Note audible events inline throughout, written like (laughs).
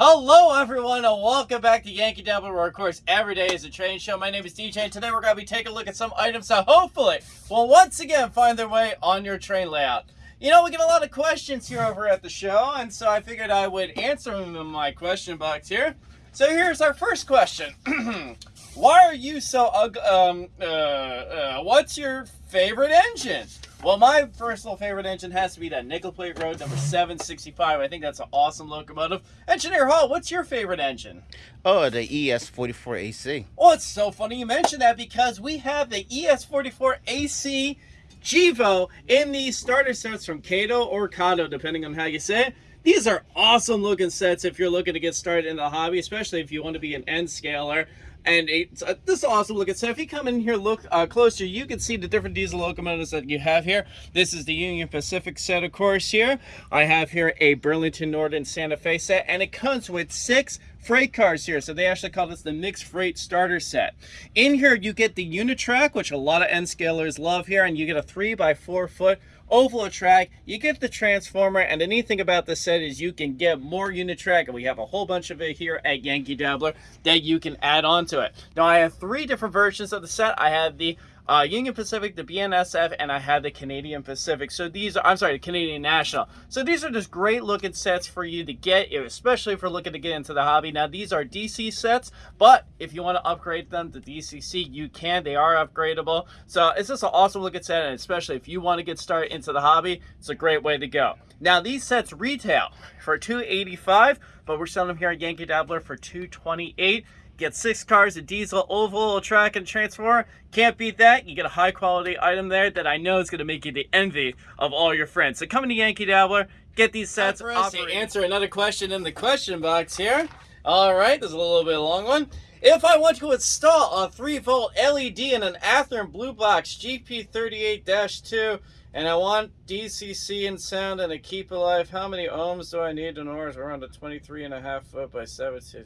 Hello, everyone, and welcome back to Yankee Dabbler, where, of course, every day is a train show. My name is DJ, and today we're going to be taking a look at some items that hopefully will once again find their way on your train layout. You know, we get a lot of questions here over at the show, and so I figured I would answer them in my question box here. So here's our first question. (clears throat) Why are you so, um, uh, uh, what's your favorite engine? Well, my personal favorite engine has to be that Nickel Plate Road number 765. I think that's an awesome locomotive. Engineer Hall, what's your favorite engine? Oh, the ES44AC. Oh, it's so funny you mentioned that because we have the ES44AC GEVO in these starter sets from Kato or Kato, depending on how you say it. These are awesome looking sets if you're looking to get started in the hobby, especially if you want to be an N scaler and it's uh, this awesome looking set. If you come in here, look uh, closer, you can see the different diesel locomotives that you have here. This is the Union Pacific set, of course, here. I have here a Burlington Northern Santa Fe set, and it comes with six freight cars here. So they actually call this the mixed freight starter set. In here, you get the Unitrack, which a lot of N scalers love here, and you get a three by four foot oval track. You get the transformer, and the neat thing about this set is you can get more unit track, and we have a whole bunch of it here at Yankee Dabbler that you can add on to it. Now, I have three different versions of the set. I have the uh, Union Pacific, the BNSF, and I have the Canadian Pacific. So these are, I'm sorry, the Canadian National. So these are just great looking sets for you to get, especially if you're looking to get into the hobby. Now these are DC sets, but if you want to upgrade them to DCC, you can. They are upgradable. So it's just an awesome looking set, and especially if you want to get started into the hobby, it's a great way to go. Now these sets retail for 285 but we're selling them here at Yankee Dabbler for 228 Get six cars, a diesel, oval, track, and transformer. Can't beat that. You get a high quality item there that I know is going to make you the envy of all your friends. So come to Yankee Dabbler, get these sets. For us to answer another question in the question box here. All right, there's a little bit of a long one. If I want to install a 3 volt LED in an Athearn Blue Box GP38-2 and I want DCC and sound and a keep alive, how many ohms do I need in order to run a 23 and a half foot by 17?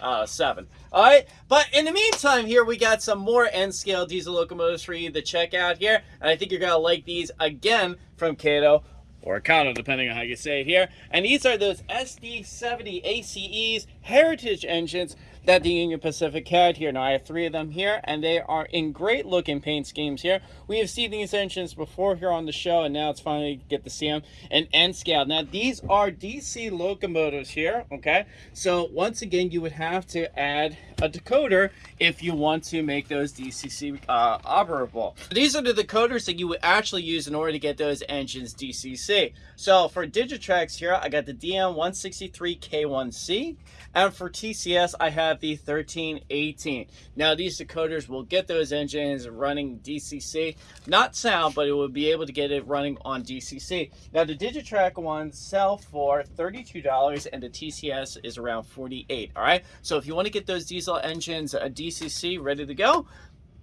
Uh, seven. All right, but in the meantime here, we got some more N-scale diesel locomotives for you to check out here, and I think you're going to like these again from Kato or Kato, depending on how you say it here. And these are those SD70 ACEs heritage engines that the Union Pacific had here. Now I have three of them here and they are in great looking paint schemes here. We have seen these engines before here on the show and now it's finally get to see them in N scale. Now these are DC locomotives here, okay? So once again, you would have to add a decoder if you want to make those DCC uh, operable. These are the decoders that you would actually use in order to get those engines DCC. So for Digitrax here, I got the DM163K1C and for TCS, I have the 1318. Now these decoders will get those engines running DCC, not sound, but it will be able to get it running on DCC. Now the Digitrax ones sell for $32 and the TCS is around 48. All right. So if you want to get those diesel engines a DCC ready to go,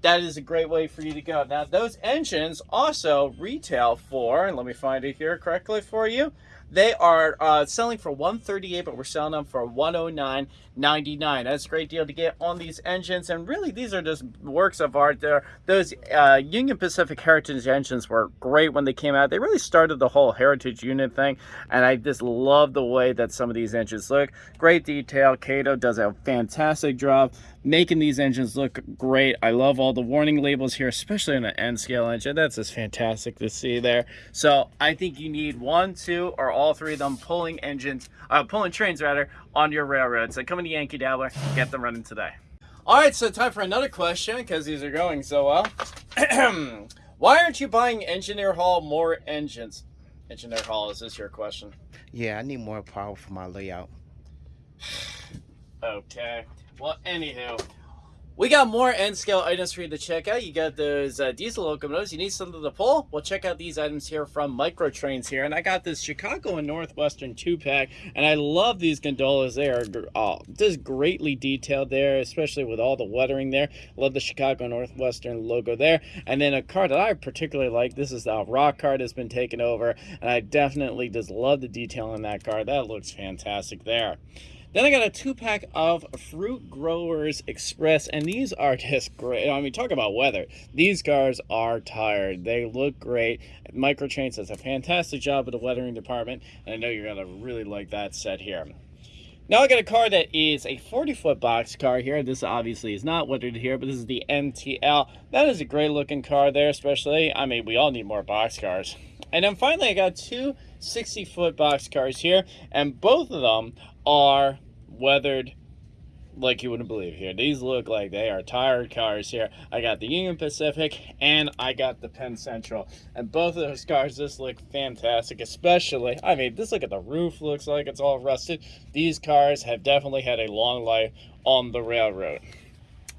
that is a great way for you to go. Now, those engines also retail for, and let me find it here correctly for you, they are uh, selling for 138 but we're selling them for 109.99. That's a great deal to get on these engines, and really these are just works of art. There, those uh, Union Pacific Heritage engines were great when they came out. They really started the whole Heritage unit thing, and I just love the way that some of these engines look. Great detail. Kato does a fantastic job making these engines look great. I love all the warning labels here, especially in an N scale engine. That's just fantastic to see there. So I think you need one, two, or all three of them pulling engines, uh, pulling trains rather, on your railroad. So come to Yankee Dabbler, get them running today. All right, so time for another question because these are going so well. (clears throat) Why aren't you buying Engineer Hall more engines? Engineer Hall, is this your question? Yeah, I need more power for my layout. (sighs) okay. Well, anywho, we got more N-scale items for you to check out. You got those uh, diesel locomotives. You need something to pull? Well, check out these items here from Micro Trains here. And I got this Chicago and Northwestern 2-pack. And I love these gondolas. They are oh, just greatly detailed there, especially with all the weathering there. Love the Chicago Northwestern logo there. And then a car that I particularly like, this is the rock car that's been taken over. And I definitely just love the detail in that car. That looks fantastic there. Then I got a two pack of Fruit Growers Express, and these are (laughs) just great. I mean, talk about weather. These cars are tired. They look great. Microtrains does a fantastic job with the weathering department, and I know you're gonna really like that set here. Now I got a car that is a 40 foot box car here. This obviously is not weathered here, but this is the NTL. That is a great looking car there, especially. I mean, we all need more box cars. And then finally, I got two 60 foot box cars here, and both of them are weathered like you wouldn't believe here. These look like they are tired cars here. I got the Union Pacific and I got the Penn Central. And both of those cars just look fantastic, especially, I mean, this look at the roof looks like it's all rusted. These cars have definitely had a long life on the railroad.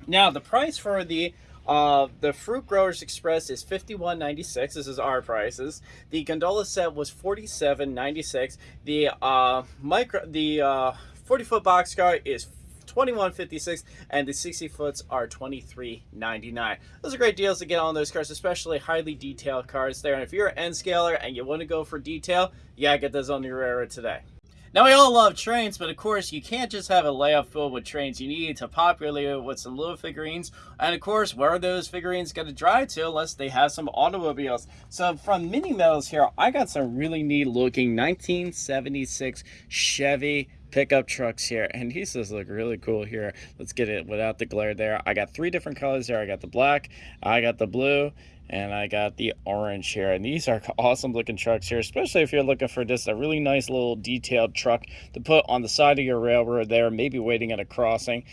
Now, the price for the uh, the Fruit Growers Express is $51.96. This is our prices. The gondola set was $47.96. The uh, micro, the uh, 40 foot boxcar is 2156 and the 60 foots are 2399 those are great deals to get on those cars especially highly detailed cars there and if you're an n scaler and you want to go for detail yeah get those on your railroad today now, we all love trains, but of course, you can't just have a layout filled with trains. You need to populate it with some little figurines. And of course, where are those figurines going to drive to unless they have some automobiles? So from Mini Metals here, I got some really neat looking 1976 Chevy pickup trucks here and these just look really cool here. Let's get it without the glare there. I got three different colors there i got the black i got the blue and I got the orange here. And these are (laughs) awesome looking trucks here especially if you're looking for just a really nice little detailed truck to put on the side of your railroad there maybe waiting at a crossing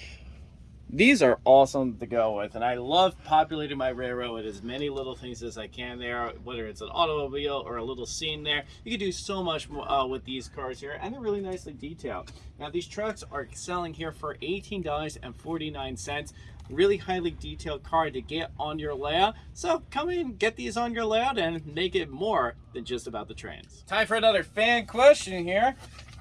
these are awesome to go with and I love populating my railroad with as many little things as I can there whether it's an automobile or a little scene there. You can do so much uh, with these cars here and they're really nicely detailed. Now these trucks are selling here for $18.49 really highly detailed car to get on your layout so come in get these on your layout and make it more than just about the trains. Time for another fan question here.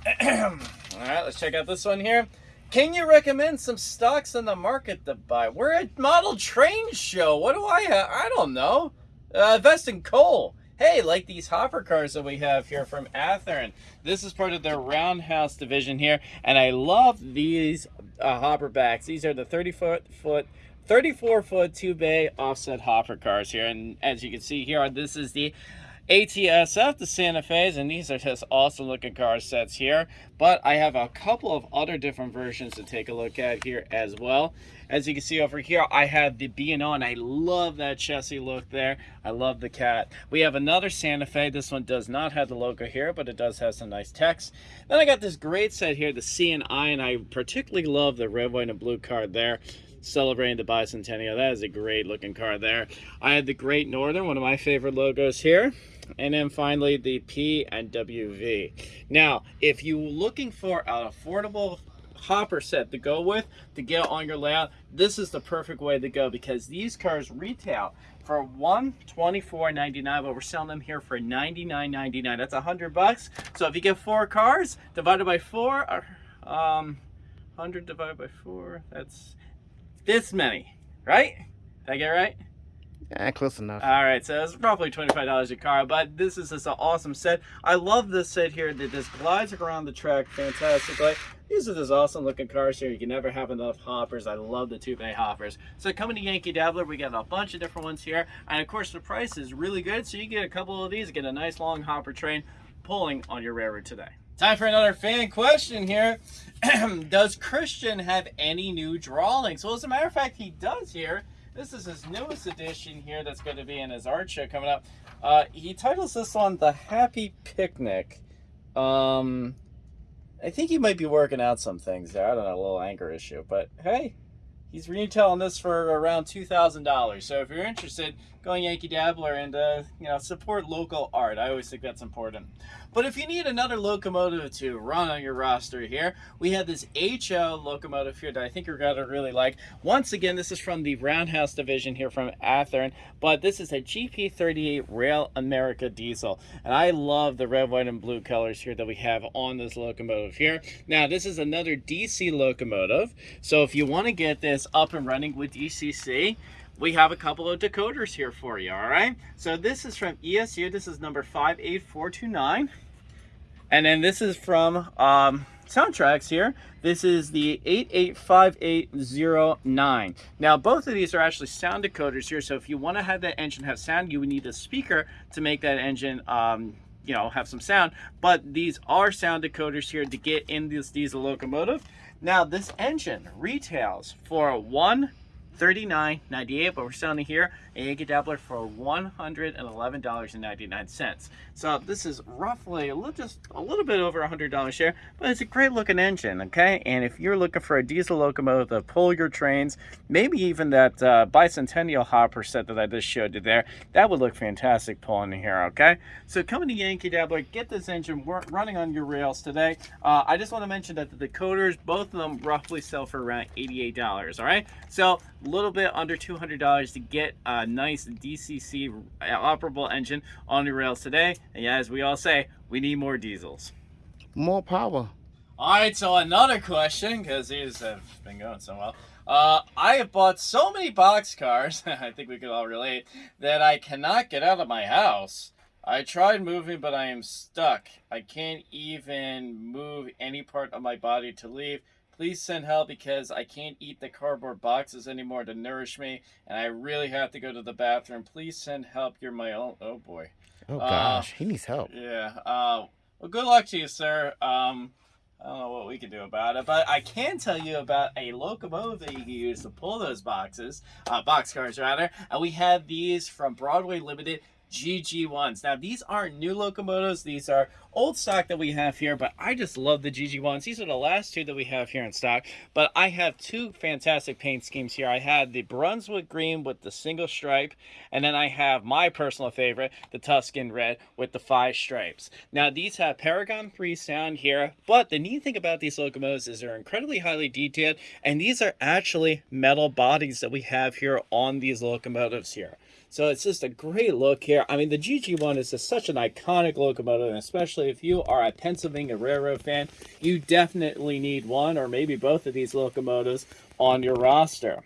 (clears throat) All right let's check out this one here can you recommend some stocks in the market to buy? We're at model train show. What do I have? I don't know. Uh, invest in coal. Hey, like these hopper cars that we have here from Athearn. This is part of their roundhouse division here. And I love these uh, hopper backs. These are the 30 foot, foot 34 foot two bay offset hopper cars here. And as you can see here, this is the ATSF, the Santa Fe's, and these are just awesome looking car sets here. But I have a couple of other different versions to take a look at here as well. As you can see over here, I have the B&O, and I love that Chessie look there. I love the cat. We have another Santa Fe. This one does not have the logo here, but it does have some nice text. Then I got this great set here, the C&I, and I particularly love the red, white, and blue card there celebrating the bicentennial. That is a great looking car there. I had the Great Northern, one of my favorite logos here. And then finally the P and WV. Now, if you're looking for an affordable hopper set to go with to get on your layout, this is the perfect way to go because these cars retail for $124.99, but we're selling them here for $99.99. That's a hundred bucks. So if you get four cars divided by four, um, 100 divided by four, that's this many, right? Did I get right? Yeah, close enough. All right, so it's roughly $25 a car, but this is just an awesome set. I love this set here that just glides around the track fantastically. These are just awesome looking cars here. You can never have enough hoppers. I love the two bay hoppers. So coming to Yankee Dabbler, we got a bunch of different ones here. And of course, the price is really good. So you get a couple of these, get a nice long hopper train pulling on your railroad today. Time for another fan question here. (clears throat) does Christian have any new drawings? Well, as a matter of fact, he does here. This is his newest edition here that's going to be in his art show coming up. Uh, he titles this one The Happy Picnic. Um, I think he might be working out some things there. I don't know, a little anger issue. But hey, he's retailing this for around $2,000. So if you're interested, go Yankee Dabbler and, uh, you know, support local art. I always think that's important. But if you need another locomotive to run on your roster here, we have this HO locomotive here that I think you're going to really like. Once again, this is from the Roundhouse division here from Athearn, but this is a GP38 Rail America diesel. And I love the red, white, and blue colors here that we have on this locomotive here. Now, this is another DC locomotive. So if you want to get this up and running with DCC, we have a couple of decoders here for you, all right? So this is from ESU. This is number 58429. And then this is from um, Soundtraxx here. This is the 885809. Now, both of these are actually sound decoders here. So if you want to have that engine have sound, you would need a speaker to make that engine um, you know have some sound but these are sound decoders here to get in this diesel locomotive now this engine retails for one 39.98 but we're selling it here a Yankee Dabbler for $111.99 so this is roughly a little just a little bit over a hundred dollars share but it's a great looking engine okay? And if you're looking for a diesel locomotive to pull your trains maybe even that uh, bicentennial hopper set that I just showed you there that would look fantastic pulling here okay? So coming to Yankee Dabbler get this engine running on your rails today. Uh, I just want to mention that the decoders both of them roughly sell for around $88 all right? So little bit under $200 to get a nice DCC operable engine on the rails today. And as we all say, we need more diesels. More power. All right, so another question, because these have been going so well. Uh, I have bought so many box cars, (laughs) I think we could all relate, that I cannot get out of my house. I tried moving, but I am stuck. I can't even move any part of my body to leave. Please send help because I can't eat the cardboard boxes anymore to nourish me, and I really have to go to the bathroom. Please send help. You're my own. Oh boy. Oh gosh, uh, he needs help. Yeah. Uh, well, good luck to you, sir. Um, I don't know what we can do about it, but I can tell you about a locomotive that you can use to pull those boxes, uh, box cars rather. And we have these from Broadway Limited. GG1s. Now, these aren't new locomotives. These are old stock that we have here, but I just love the GG1s. These are the last two that we have here in stock, but I have two fantastic paint schemes here. I had the Brunswick green with the single stripe, and then I have my personal favorite, the Tuscan red with the five stripes. Now, these have Paragon 3 sound here, but the neat thing about these locomotives is they're incredibly highly detailed, and these are actually metal bodies that we have here on these locomotives here. So it's just a great look here. I mean, the GG1 is just such an iconic locomotive, and especially if you are a Pennsylvania Railroad fan, you definitely need one or maybe both of these locomotives on your roster.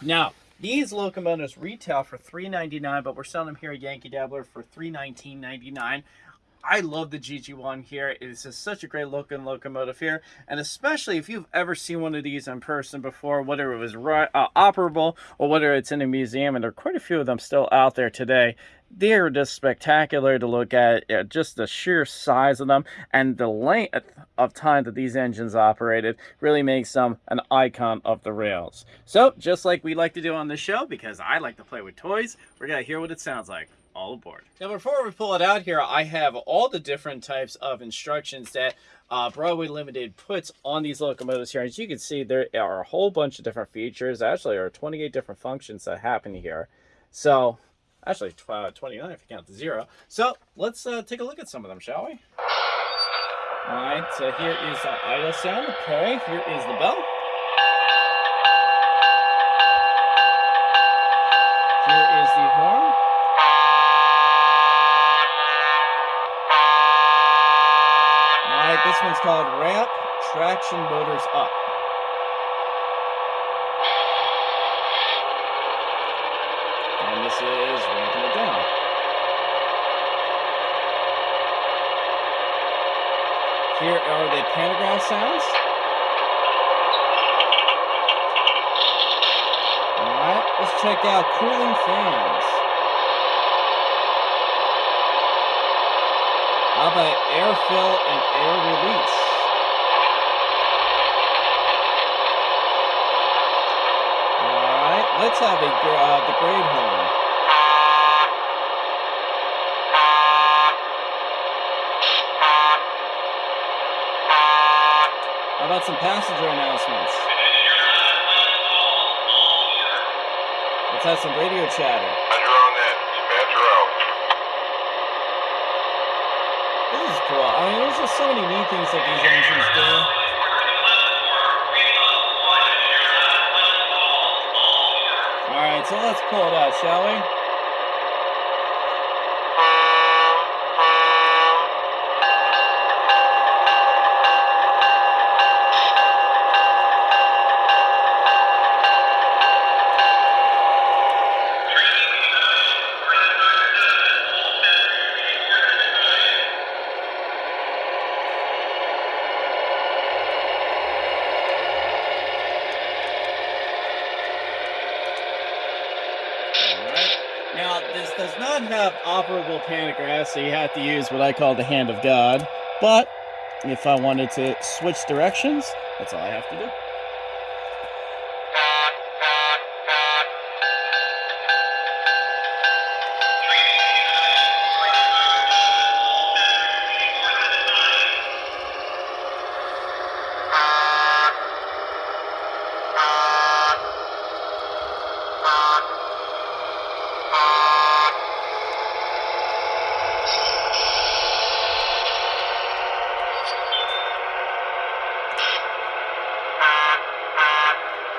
Now, these locomotives retail for $3.99, but we're selling them here at Yankee Dabbler for $319.99. I love the GG1 here. It is just such a great looking locomotive here. And especially if you've ever seen one of these in person before, whether it was uh, operable or whether it's in a museum, and there are quite a few of them still out there today, they're just spectacular to look at. Just the sheer size of them and the length of time that these engines operated really makes them an icon of the rails. So, just like we like to do on the show, because I like to play with toys, we're going to hear what it sounds like all aboard. Now before we pull it out here, I have all the different types of instructions that uh, Broadway Limited puts on these locomotives here. As you can see, there are a whole bunch of different features. Actually, there are 28 different functions that happen here. So, actually uh, 29 if you count the zero. So, let's uh, take a look at some of them, shall we? All right, so here is the idle sound. Okay, here is the bell. Here is the horn. This one's called Ramp Traction Motors Up. And this is ramping it down. Here are the pantograph sounds. Alright, let's check out cooling fans. How about air fill and air release? All right, let's have a uh, the grade horn. How about some passenger announcements? Let's have some radio chatter. Cool. I mean, there's just so many neat things that these engines do. Alright, so let's pull it out, shall we? So you have to use what I call the hand of God. But if I wanted to switch directions, that's all I have to do.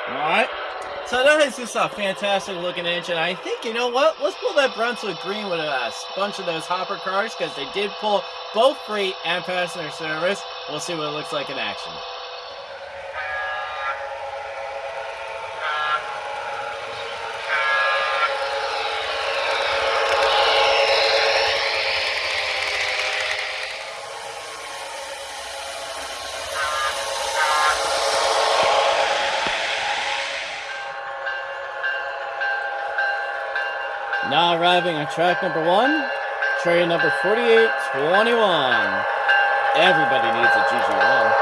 Alright. So that is a fantastic looking engine. I think, you know what? Let's pull that Brunswick Green with a bunch of those hopper cars because they did pull both freight and passenger service. We'll see what it looks like in action. Now arriving on track number one, train number 4821. Everybody needs a GG1.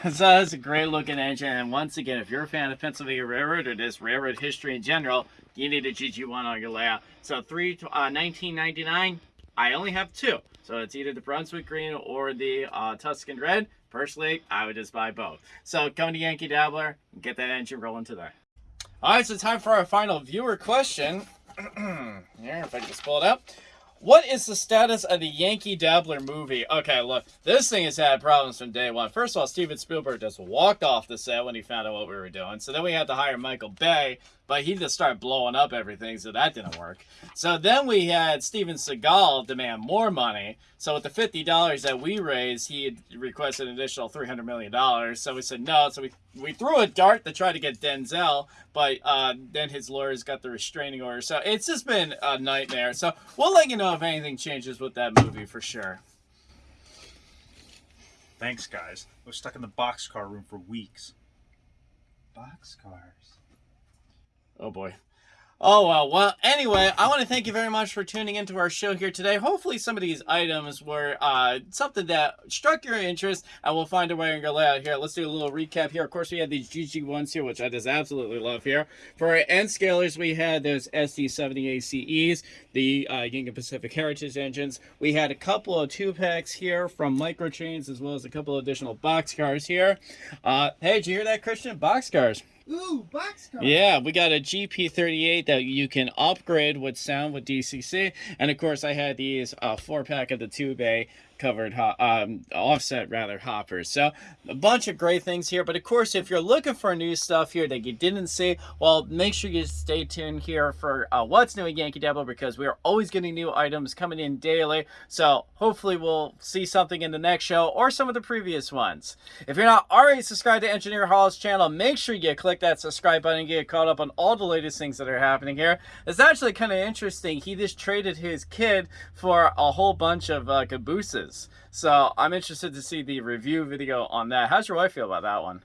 (laughs) So that's a great looking engine, and once again, if you're a fan of Pennsylvania Railroad or just railroad history in general, you need a GG1 on your layout. So three, uh, 1999, I only have two. So it's either the Brunswick Green or the uh, Tuscan Red. Personally, I would just buy both. So come to Yankee Dabbler and get that engine rolling today. All right, so time for our final viewer question. (clears throat) Here, if I just pull it up. What is the status of the Yankee Dabbler movie? Okay, look, this thing has had problems from day one. First of all, Steven Spielberg just walked off the set when he found out what we were doing. So then we had to hire Michael Bay, but he just started blowing up everything, so that didn't work. So then we had Steven Seagal demand more money. So with the $50 that we raised, he requested an additional $300 million. So we said no. So we, we threw a dart to try to get Denzel, but uh, then his lawyers got the restraining order. So it's just been a nightmare. So we'll let you know if anything changes with that movie for sure. Thanks, guys. I was stuck in the boxcar room for weeks. Boxcars. Oh boy. Oh well. Well, anyway, I want to thank you very much for tuning into our show here today. Hopefully, some of these items were uh, something that struck your interest, and we'll find a way in your layout here. Let's do a little recap here. Of course, we had these GG1s here, which I just absolutely love here. For our N scalers, we had those SD70 ACEs, the uh, Union Pacific Heritage engines. We had a couple of two packs here from Microtrains, as well as a couple of additional boxcars here. Uh, hey, did you hear that, Christian? Boxcars. Boxcar. Yeah, we got a GP38 that you can upgrade with sound with DCC. And of course, I had these uh, four pack of the two bay covered um, offset rather hoppers. So a bunch of great things here but of course if you're looking for new stuff here that you didn't see well make sure you stay tuned here for uh, what's new at yankee dabbler because we are always getting new items coming in daily. So hopefully we'll see something in the next show or some of the previous ones. If you're not already subscribed to engineer hall's channel make sure you click that subscribe button and get caught up on all the latest things that are happening here. It's actually kind of interesting he just traded his kid for a whole bunch of uh, cabooses so I'm interested to see the review video on that. How's your wife feel about that one?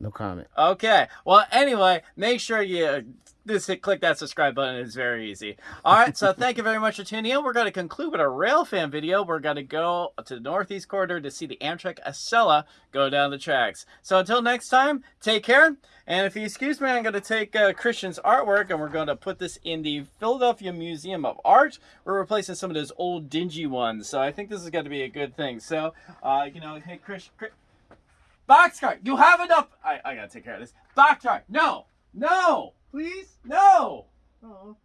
No comment. Okay. Well, anyway, make sure you just click that subscribe button. It's very easy. All right. So thank you very much for tuning in. We're going to conclude with a rail fan video. We're going to go to the Northeast Corridor to see the Amtrak Acela go down the tracks. So until next time, take care. And if you excuse me, I'm going to take uh, Christian's artwork and we're going to put this in the Philadelphia Museum of Art. We're replacing some of those old dingy ones. So I think this is going to be a good thing. So, uh, you know, hey, Chris, Chris Boxcar, you have enough. I, I gotta take care of this. Boxcar, no, no, Please? no. Oh.